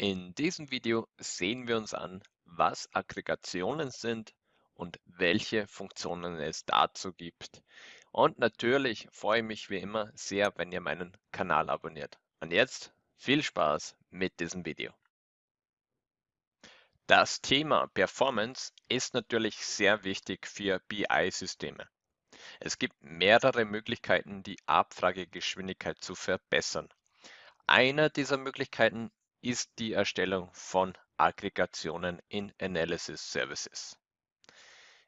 In diesem Video sehen wir uns an, was Aggregationen sind und welche Funktionen es dazu gibt. Und natürlich freue ich mich wie immer sehr, wenn ihr meinen Kanal abonniert. Und jetzt viel Spaß mit diesem Video. Das Thema Performance ist natürlich sehr wichtig für BI-Systeme. Es gibt mehrere Möglichkeiten, die Abfragegeschwindigkeit zu verbessern. Eine dieser Möglichkeiten ist die Erstellung von Aggregationen in Analysis Services.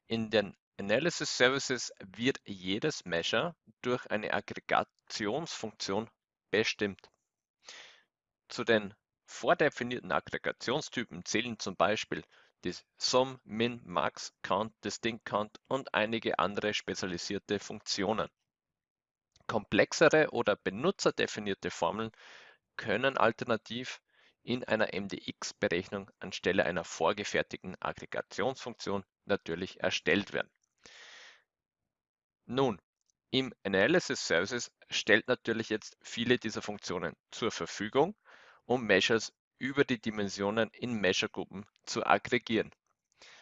In den Analysis Services wird jedes Measure durch eine Aggregationsfunktion bestimmt. Zu den vordefinierten Aggregationstypen zählen zum Beispiel die Sum, Min, Max, Count, Distinct Count und einige andere spezialisierte Funktionen. Komplexere oder benutzerdefinierte Formeln können alternativ in einer MDX-Berechnung anstelle einer vorgefertigten Aggregationsfunktion natürlich erstellt werden. Nun, im Analysis Services stellt natürlich jetzt viele dieser Funktionen zur Verfügung, um Measures über die Dimensionen in Measure-Gruppen zu aggregieren.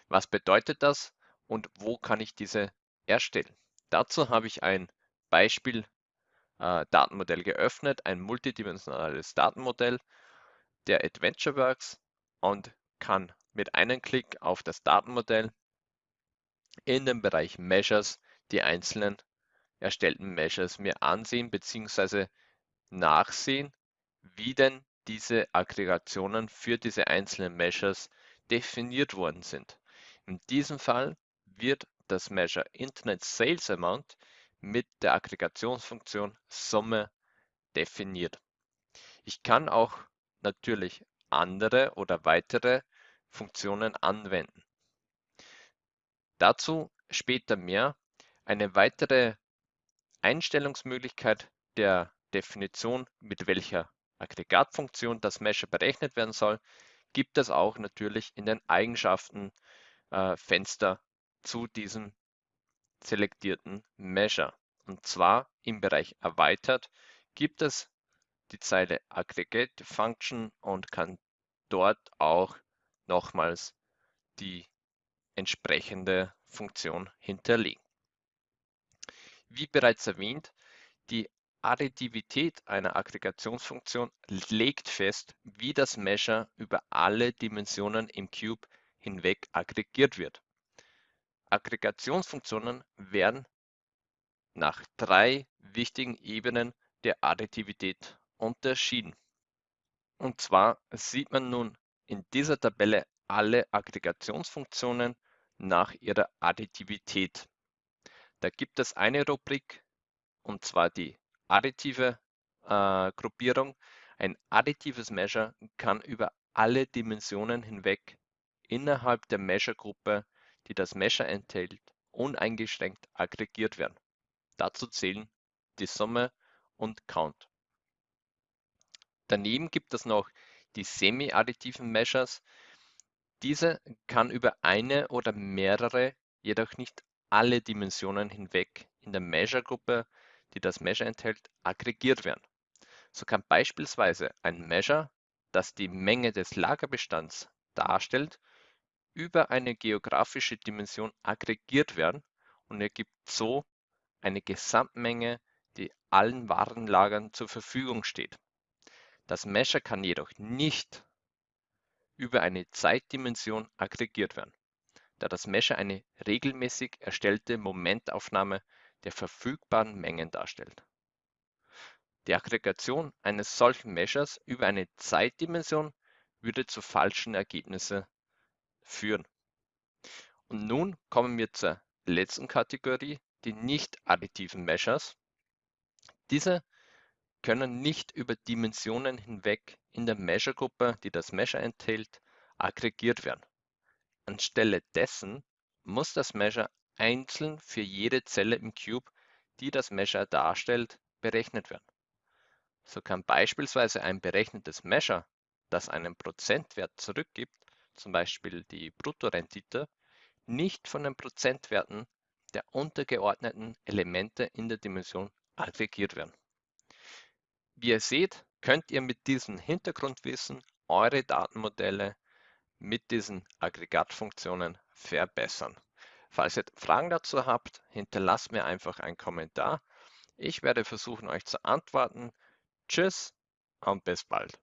Was bedeutet das und wo kann ich diese erstellen? Dazu habe ich ein Beispiel äh, Datenmodell geöffnet, ein multidimensionales Datenmodell der AdventureWorks und kann mit einem Klick auf das Datenmodell in dem Bereich Measures die einzelnen erstellten Measures mir ansehen bzw. nachsehen, wie denn diese Aggregationen für diese einzelnen Measures definiert worden sind. In diesem Fall wird das Measure Internet Sales Amount mit der Aggregationsfunktion Summe definiert. Ich kann auch natürlich andere oder weitere Funktionen anwenden. Dazu später mehr. Eine weitere Einstellungsmöglichkeit der Definition, mit welcher Aggregatfunktion das Measure berechnet werden soll, gibt es auch natürlich in den Eigenschaften äh, Fenster zu diesem selektierten Measure. Und zwar im Bereich Erweitert gibt es die Zeile Aggregate Function und kann dort auch nochmals die entsprechende Funktion hinterlegen. Wie bereits erwähnt, die Additivität einer Aggregationsfunktion legt fest, wie das Measure über alle Dimensionen im Cube hinweg aggregiert wird. Aggregationsfunktionen werden nach drei wichtigen Ebenen der Additivität unterschieden. Und zwar sieht man nun in dieser Tabelle alle Aggregationsfunktionen nach ihrer Additivität. Da gibt es eine Rubrik, und zwar die additive äh, Gruppierung. Ein additives Measure kann über alle Dimensionen hinweg innerhalb der Measure-Gruppe, die das Measure enthält, uneingeschränkt aggregiert werden. Dazu zählen die Summe und Count. Daneben gibt es noch die semi-additiven Measures. Diese kann über eine oder mehrere, jedoch nicht alle Dimensionen hinweg in der Measure-Gruppe, die das Measure enthält, aggregiert werden. So kann beispielsweise ein Measure, das die Menge des Lagerbestands darstellt, über eine geografische Dimension aggregiert werden und ergibt so eine Gesamtmenge, die allen Warenlagern zur Verfügung steht. Das Measure kann jedoch nicht über eine Zeitdimension aggregiert werden, da das Measure eine regelmäßig erstellte Momentaufnahme der verfügbaren Mengen darstellt. Die Aggregation eines solchen Measures über eine Zeitdimension würde zu falschen Ergebnissen führen. Und nun kommen wir zur letzten Kategorie, die nicht additiven Measures. Diese können nicht über Dimensionen hinweg in der Measure-Gruppe, die das Measure enthält, aggregiert werden. Anstelle dessen muss das Measure einzeln für jede Zelle im Cube, die das Measure darstellt, berechnet werden. So kann beispielsweise ein berechnetes Measure, das einen Prozentwert zurückgibt, zum Beispiel die Bruttorendite, nicht von den Prozentwerten der untergeordneten Elemente in der Dimension aggregiert werden. Wie ihr seht, könnt ihr mit diesem Hintergrundwissen eure Datenmodelle mit diesen Aggregatfunktionen verbessern. Falls ihr Fragen dazu habt, hinterlasst mir einfach einen Kommentar. Ich werde versuchen, euch zu antworten. Tschüss und bis bald.